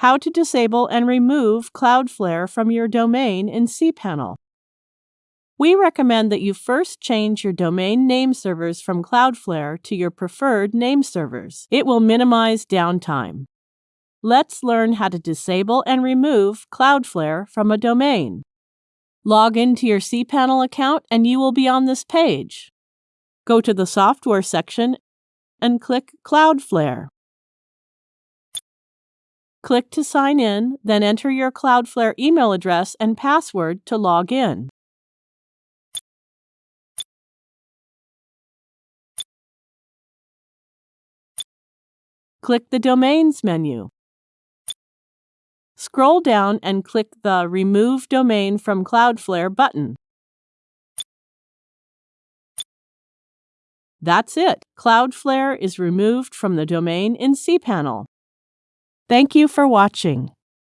How to disable and remove Cloudflare from your domain in cPanel. We recommend that you first change your domain name servers from Cloudflare to your preferred name servers. It will minimize downtime. Let's learn how to disable and remove Cloudflare from a domain. Log into your cPanel account and you will be on this page. Go to the Software section and click Cloudflare. Click to sign in, then enter your Cloudflare email address and password to log in. Click the Domains menu. Scroll down and click the Remove Domain from Cloudflare button. That's it. Cloudflare is removed from the domain in cPanel. Thank you for watching.